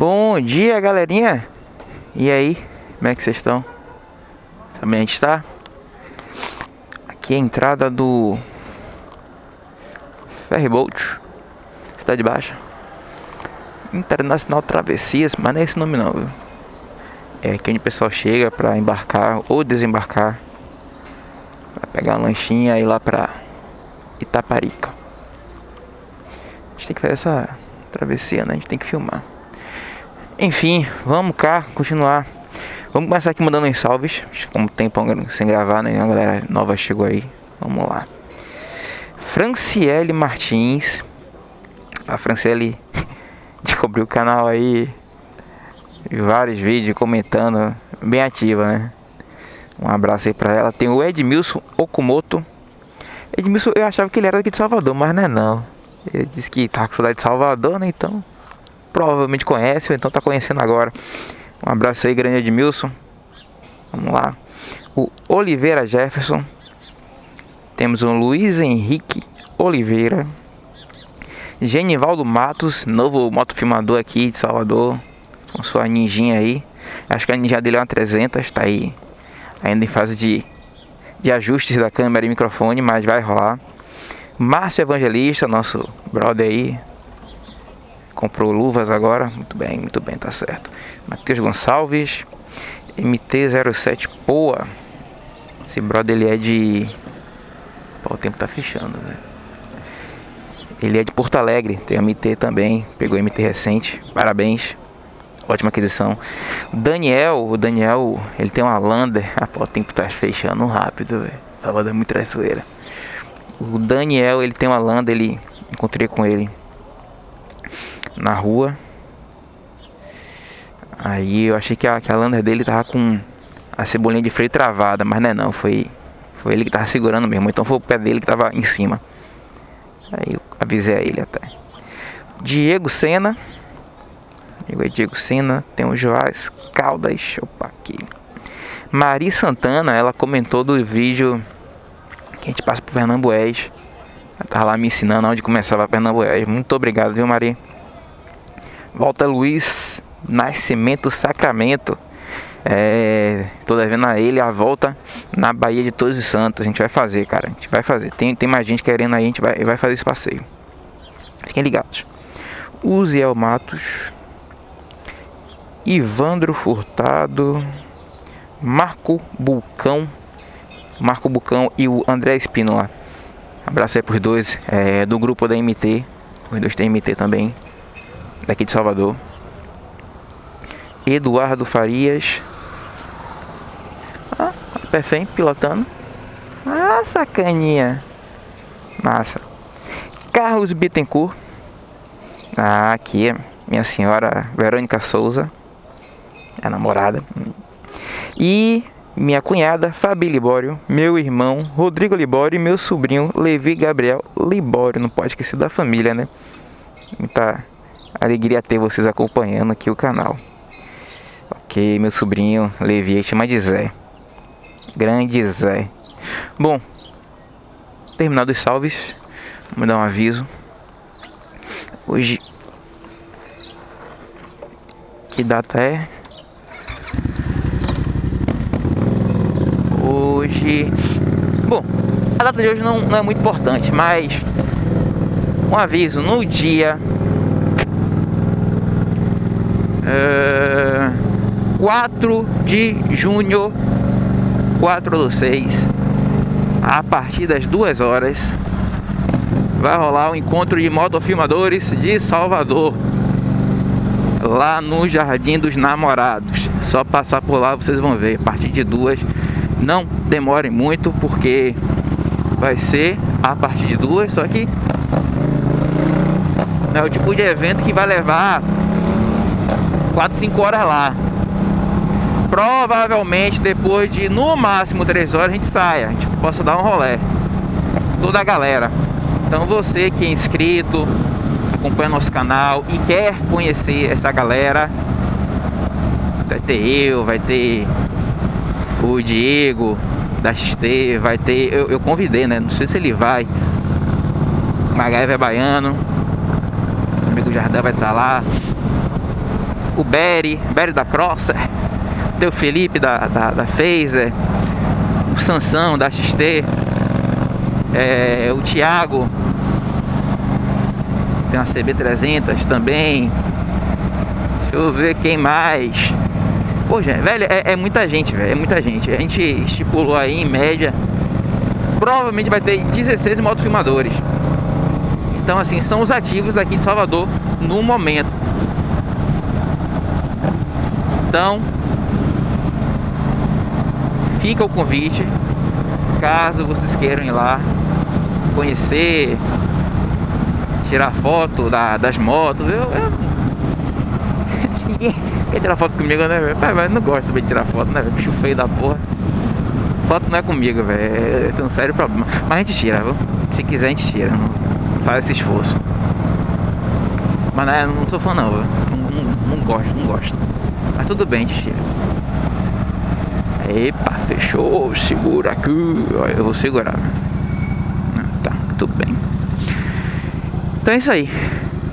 Bom dia, galerinha. E aí, como é que vocês estão? Também a gente está? Aqui é a entrada do Ferryboat, Cidade Baixa. Internacional Travessias, mas não é esse nome não, viu? É aqui onde o pessoal chega para embarcar ou desembarcar. Vai pegar uma lanchinha e ir lá pra Itaparica. A gente tem que fazer essa travessia, né? A gente tem que filmar. Enfim, vamos cá, continuar. Vamos começar aqui mandando uns salves. Ficou um tempo sem gravar, né? A galera nova chegou aí. Vamos lá. Franciele Martins. A Franciele descobriu o canal aí. Vários vídeos comentando. Bem ativa, né? Um abraço aí pra ela. Tem o Edmilson Okumoto. Edmilson, eu achava que ele era daqui de Salvador, mas não é não. Ele disse que tá com saudade de Salvador, né? Então, provavelmente conhece, ou então tá conhecendo agora. Um abraço aí, grande Edmilson. Vamos lá. O Oliveira Jefferson. Temos o Luiz Henrique Oliveira. Genivaldo Matos, novo motofilmador aqui de Salvador. Com sua ninjinha aí. Acho que a ninja dele é uma 300, tá aí. Ainda em fase de, de ajustes da câmera e microfone, mas vai rolar. Márcio Evangelista, nosso brother aí. Comprou luvas agora. Muito bem, muito bem, tá certo. Matheus Gonçalves. MT-07 Poa. Esse brother ele é de. Pô, o tempo tá fechando, velho. Ele é de Porto Alegre, tem MT também, pegou MT recente, parabéns, ótima aquisição. Daniel, o Daniel, ele tem uma Lander, ah, pô, o tempo tá fechando rápido, velho. Salvador é muito traiçoeira. O Daniel, ele tem uma landa, ele encontrei com ele na rua. Aí eu achei que a, que a landa dele tava com a cebolinha de freio travada, mas não é não, foi, foi ele que tava segurando mesmo. Então foi o pé dele que tava em cima. Aí eu avisei a ele até. Diego Sena. Amigo Diego Sena. Tem o Joás Caldas. Opa, aqui. Mari Santana, ela comentou do vídeo que a gente passa por Pernambués. Ela tava lá me ensinando onde começava Pernambués. Muito obrigado, viu, Mari? Volta Luiz Nascimento Sacramento. É, tô devendo a ele a volta na Bahia de Todos os Santos. A gente vai fazer, cara. A gente vai fazer. Tem, tem mais gente querendo aí, a gente vai, vai fazer esse passeio. Fiquem ligados. Uziel Matos. Ivandro Furtado. Marco Bulcão Marco Bucão e o André Espínola. Abraço aí pros dois é, do grupo da MT. Os dois têm MT também. Daqui de Salvador. Eduardo Farias. Ah, Perfém pilotando. Ah, sacaninha. Massa. Carlos Bittencourt. Ah, aqui, minha senhora Verônica Souza. A namorada. E minha cunhada Fabi Libório, meu irmão Rodrigo Libório e meu sobrinho Levi Gabriel Libório. Não pode esquecer da família, né? Muita alegria ter vocês acompanhando aqui o canal. Ok, meu sobrinho Levi, chama de Zé. Grande Zé. Bom, terminado os salves, vamos dar um aviso. Hoje, que data é? hoje. Bom, a data de hoje não, não é muito importante, mas um aviso no dia uh, 4 de junho, 4 do 6, a partir das 2 horas, vai rolar o um encontro de motofilmadores de Salvador, lá no Jardim dos Namorados. Só passar por lá vocês vão ver, a partir de duas não demorem muito porque vai ser a partir de duas, só que é o tipo de evento que vai levar 4, 5 horas lá. Provavelmente depois de no máximo 3 horas a gente saia, a gente possa dar um rolé. Toda a galera. Então você que é inscrito, acompanha nosso canal e quer conhecer essa galera, vai ter eu, vai ter o Diego da XT, vai ter, eu, eu convidei, né? Não sei se ele vai. Magaiva é baiano. O amigo Jardim vai estar lá. O Berry, Berry da Crosser, tem o Felipe da, da, da Phaser, o Sansão da XT, é, o Thiago, tem uma CB300 também, deixa eu ver quem mais, pô gente, velho, é, é muita gente, velho, é muita gente, a gente estipulou aí em média, provavelmente vai ter 16 motofilmadores, então assim, são os ativos daqui de Salvador no momento, então, fica o convite, caso vocês queiram ir lá conhecer, tirar foto da, das motos. Eu, eu... Quer tirar foto comigo, né, velho? Não gosto de tirar foto, né, Bicho feio da porra. Foto não é comigo, velho. Eu tenho um sério problema. Mas a gente tira, viu? Se quiser, a gente tira. Faz esse esforço. Mas não, é, não tô falando, não, não, não, não gosto, não gosto. Mas tudo bem, a gente tira. Epa, fechou, segura aqui. Eu vou segurar. Ah, tá, tudo bem. Então é isso aí.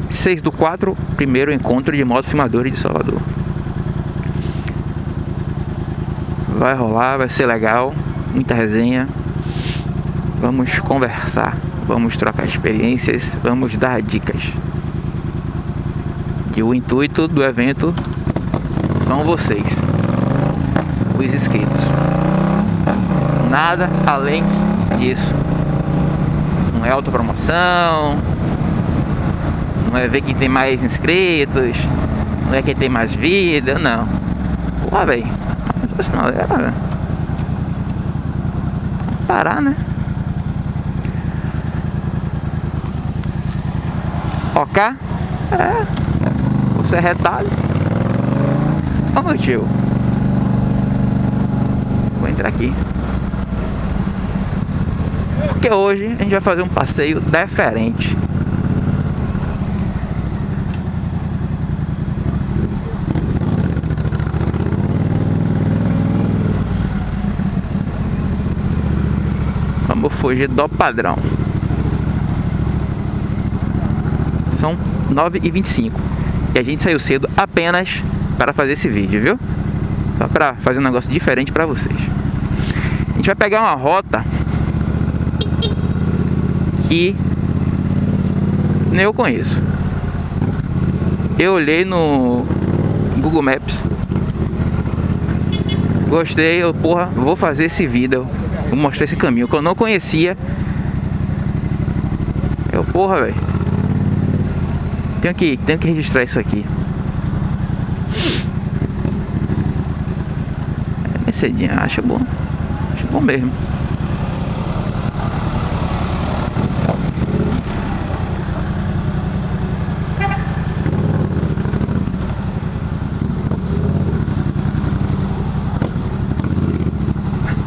6 do 4, primeiro encontro de moto filmadores de Salvador. Vai rolar, vai ser legal. Muita resenha. Vamos conversar. Vamos trocar experiências. Vamos dar dicas. E o intuito do evento são vocês, os inscritos. Nada além disso. Não é autopromoção, não é ver quem tem mais inscritos, não é quem tem mais vida, não. Porra, velho. Não, é... Parar, né? Ok? É. Você é retalho. Ô meu tio. Vou entrar aqui. Porque hoje a gente vai fazer um passeio diferente. Vamos fugir do padrão. São 9h25 e a gente saiu cedo apenas para fazer esse vídeo, viu? Só para fazer um negócio diferente para vocês. A gente vai pegar uma rota que nem eu conheço. Eu olhei no Google Maps. Gostei, eu, porra, vou fazer esse vídeo. Vou mostrar esse caminho que eu não conhecia. Eu, porra, velho. Tenho que, tenho que registrar isso aqui. Mercedinha, acho bom. Acho bom mesmo.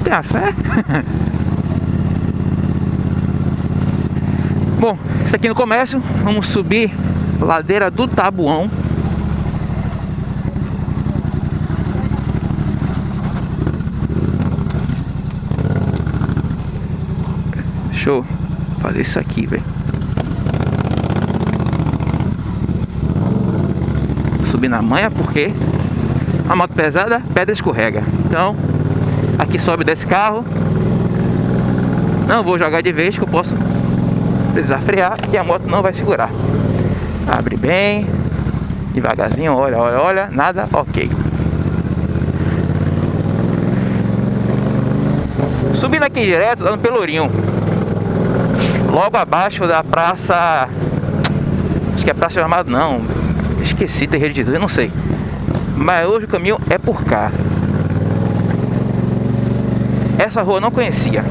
Tem a fé? Bom, isso aqui no comércio, vamos subir ladeira do Tabuão Deixa eu fazer isso aqui, velho. Subir na manha porque a moto pesada, pedra escorrega. Então, aqui sobe desse carro. Não vou jogar de vez que eu posso precisar frear e a moto não vai segurar. Abre bem, devagarzinho, olha, olha, olha, nada, ok. Subindo aqui direto, dando Pelourinho logo abaixo da praça acho que é praça armado não esqueci terreiro de Deus, eu não sei. Mas hoje o caminho é por cá. Essa rua eu não conhecia.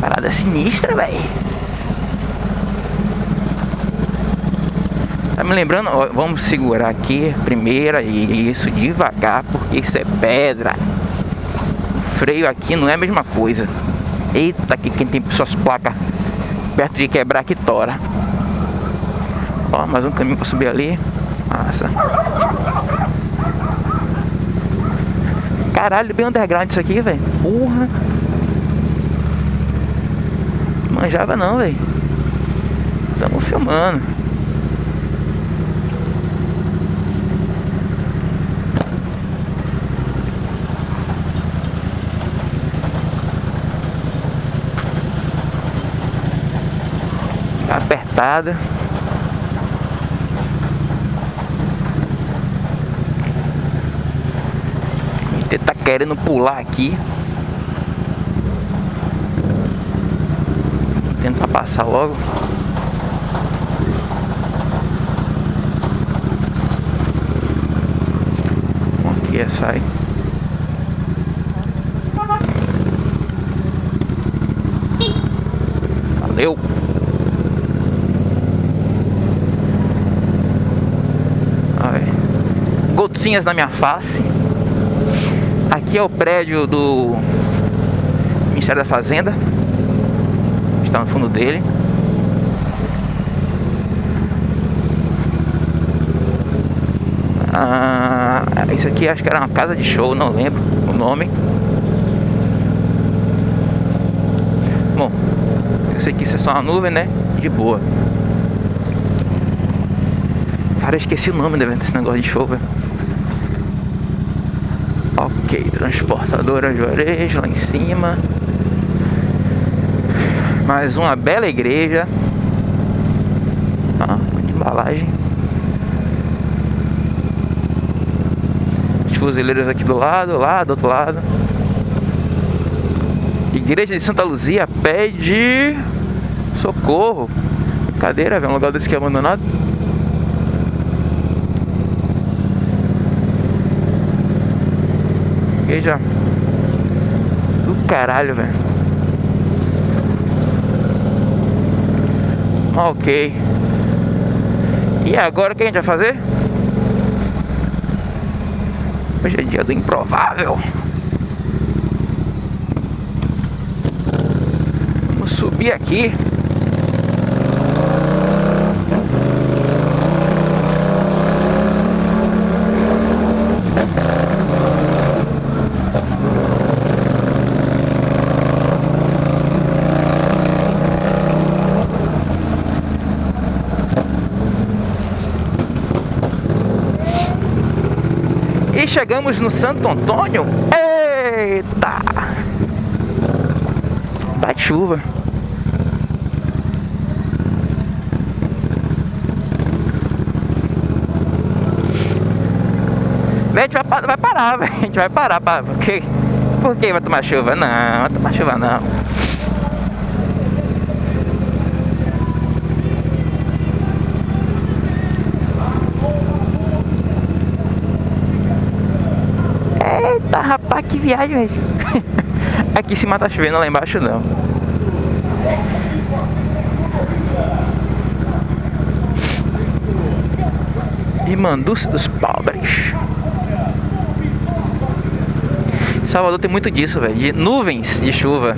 Parada sinistra, velho Tá me lembrando, ó, vamos segurar aqui, primeira, e isso, devagar, porque isso é pedra. Freio aqui não é a mesma coisa. Eita, aqui quem tem suas placas perto de quebrar que tora. Ó, mais um caminho para subir ali. Massa. Caralho, bem underground isso aqui, velho. Porra. Manjava não, velho. Tamo filmando. Apertada. Ele tá querendo pular aqui. Tentar passar logo. Aqui é sai. Valeu! Gotinhas na minha face. Aqui é o prédio do Ministério da Fazenda. Está no fundo dele. Ah, isso aqui acho que era uma casa de show, não lembro o nome. Bom, esse aqui é só uma nuvem, né? De boa. Cara, eu esqueci o nome desse negócio de show, velho. Ok, transportadora Juarez lá em cima. Mais uma bela igreja. Ah, de embalagem. Os fuzileiros aqui do lado, lá do outro lado. Igreja de Santa Luzia pede socorro. Cadeira, velho, um lugar desse que é abandonado. Igreja do caralho, velho. Ok. E agora o que a gente vai fazer? Hoje é dia do improvável. Vamos subir aqui. E chegamos no Santo Antônio. Eita! Bate chuva. A gente vai, vai parar. A gente vai parar. Pra, por, quê? por que vai tomar chuva? Não, vai tomar chuva não. Que viagem, velho. Aqui em cima tá chovendo, lá embaixo não. Irmandúcia dos pobres. Salvador tem muito disso, velho. De nuvens de chuva.